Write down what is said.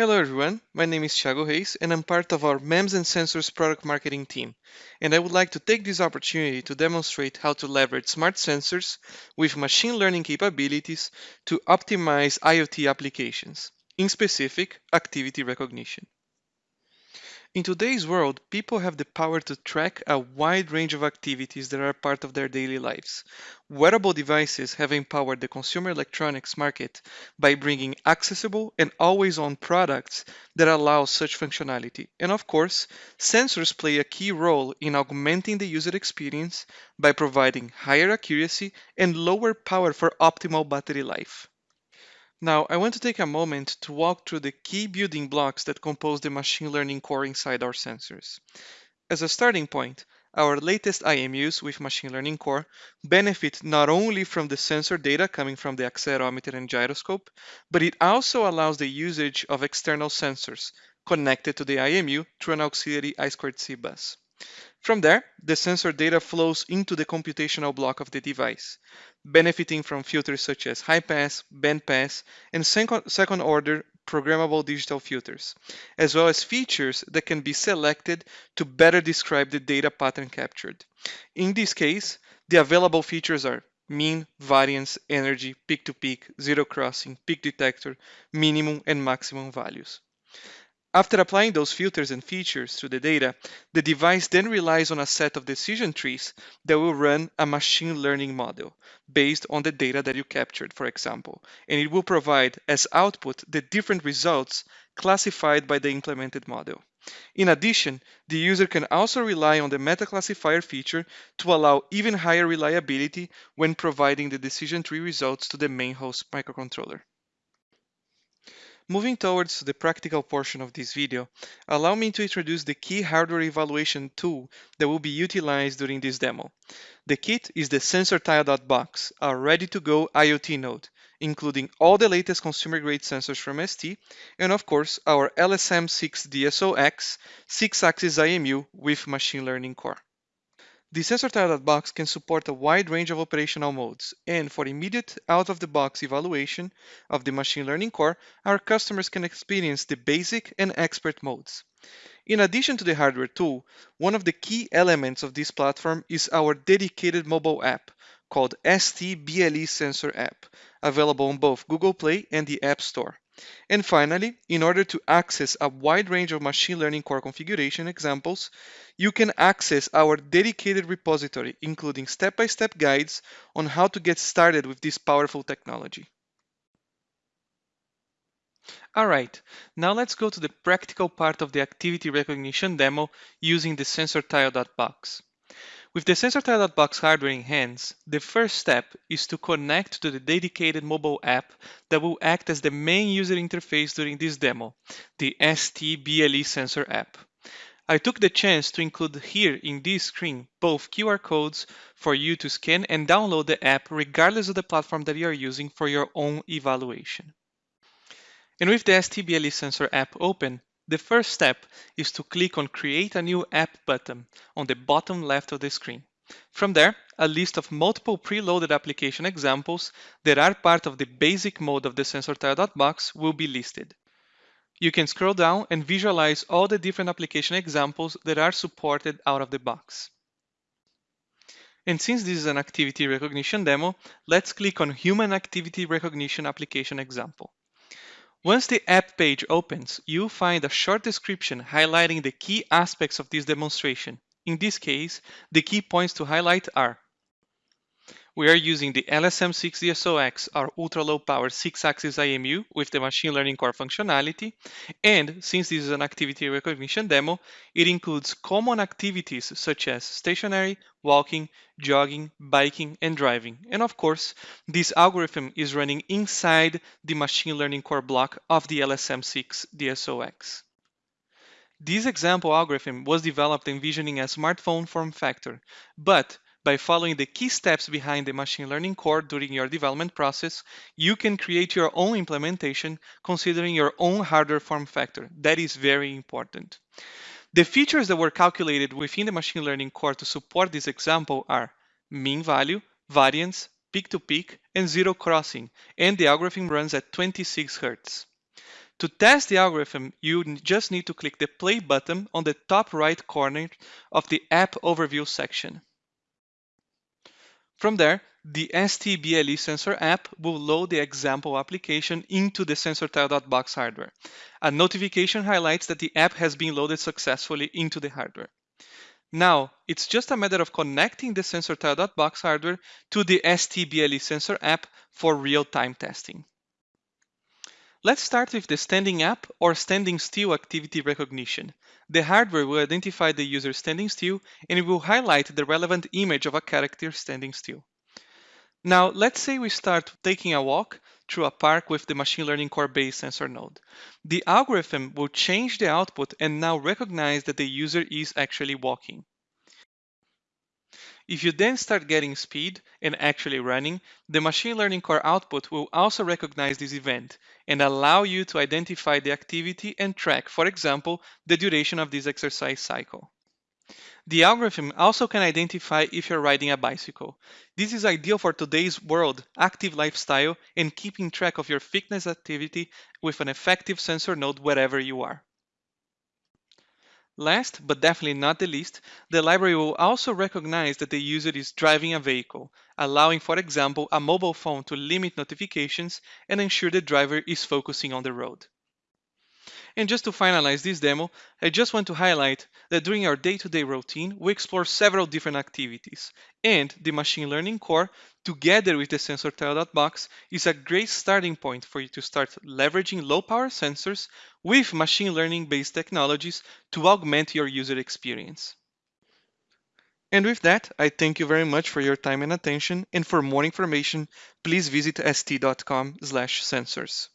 Hello everyone, my name is Thiago Reis and I'm part of our MEMS and Sensors product marketing team. And I would like to take this opportunity to demonstrate how to leverage smart sensors with machine learning capabilities to optimize IoT applications, in specific, activity recognition. In today's world, people have the power to track a wide range of activities that are part of their daily lives. Wearable devices have empowered the consumer electronics market by bringing accessible and always-on products that allow such functionality. And of course, sensors play a key role in augmenting the user experience by providing higher accuracy and lower power for optimal battery life. Now, I want to take a moment to walk through the key building blocks that compose the machine learning core inside our sensors. As a starting point, our latest IMUs with machine learning core benefit not only from the sensor data coming from the accelerometer and gyroscope, but it also allows the usage of external sensors connected to the IMU through an auxiliary I2C bus. From there, the sensor data flows into the computational block of the device, benefiting from filters such as high pass, band pass, and second order programmable digital filters, as well as features that can be selected to better describe the data pattern captured. In this case, the available features are mean, variance, energy, peak-to-peak, zero crossing, peak detector, minimum and maximum values. After applying those filters and features to the data, the device then relies on a set of decision trees that will run a machine learning model based on the data that you captured, for example, and it will provide as output the different results classified by the implemented model. In addition, the user can also rely on the meta classifier feature to allow even higher reliability when providing the decision tree results to the main host microcontroller. Moving towards the practical portion of this video, allow me to introduce the key hardware evaluation tool that will be utilized during this demo. The kit is the SensorTile.box, a ready-to-go IoT node, including all the latest consumer-grade sensors from ST, and of course our LSM6DSO-X 6-axis IMU with machine learning core. The SensorTile.box can support a wide range of operational modes, and for immediate out-of-the-box evaluation of the machine learning core, our customers can experience the basic and expert modes. In addition to the hardware tool, one of the key elements of this platform is our dedicated mobile app called ST BLE Sensor App, available on both Google Play and the App Store. And finally, in order to access a wide range of machine learning core configuration examples, you can access our dedicated repository, including step-by-step -step guides on how to get started with this powerful technology. All right, now let's go to the practical part of the activity recognition demo using the SensorTile.box. With the SensorTile.box hardware in hands, the first step is to connect to the dedicated mobile app that will act as the main user interface during this demo, the ST-BLE sensor app. I took the chance to include here in this screen both QR codes for you to scan and download the app regardless of the platform that you are using for your own evaluation. And with the ST-BLE sensor app open, the first step is to click on Create a new app button on the bottom left of the screen. From there, a list of multiple preloaded application examples that are part of the basic mode of the SensorTile.box will be listed. You can scroll down and visualize all the different application examples that are supported out of the box. And since this is an activity recognition demo, let's click on Human Activity Recognition application example. Once the app page opens, you'll find a short description highlighting the key aspects of this demonstration. In this case, the key points to highlight are we are using the LSM6DSO-X, our ultra-low power 6-axis IMU with the machine learning core functionality. And since this is an activity recognition demo, it includes common activities such as stationary, walking, jogging, biking, and driving. And of course, this algorithm is running inside the machine learning core block of the LSM6DSO-X. This example algorithm was developed envisioning a smartphone form factor, but by following the key steps behind the machine learning core during your development process, you can create your own implementation considering your own hardware form factor. That is very important. The features that were calculated within the machine learning core to support this example are mean value, variance, peak to peak, and zero crossing, and the algorithm runs at 26 Hz. To test the algorithm, you just need to click the play button on the top right corner of the app overview section. From there, the STBLE sensor app will load the example application into the SensorTile.box hardware. A notification highlights that the app has been loaded successfully into the hardware. Now, it's just a matter of connecting the SensorTile.box hardware to the STBLE sensor app for real-time testing. Let's start with the standing up or standing still activity recognition. The hardware will identify the user standing still and it will highlight the relevant image of a character standing still. Now, let's say we start taking a walk through a park with the machine learning core based sensor node. The algorithm will change the output and now recognize that the user is actually walking. If you then start getting speed and actually running, the machine learning core output will also recognize this event and allow you to identify the activity and track, for example, the duration of this exercise cycle. The algorithm also can identify if you're riding a bicycle. This is ideal for today's world, active lifestyle, and keeping track of your fitness activity with an effective sensor node wherever you are. Last, but definitely not the least, the library will also recognize that the user is driving a vehicle, allowing, for example, a mobile phone to limit notifications and ensure the driver is focusing on the road. And just to finalize this demo, I just want to highlight that during our day-to-day routine, we explore several different activities. And the machine learning core, together with the SensorTile.box, is a great starting point for you to start leveraging low-power sensors with machine learning-based technologies to augment your user experience. And with that, I thank you very much for your time and attention. And for more information, please visit st.com/sensors.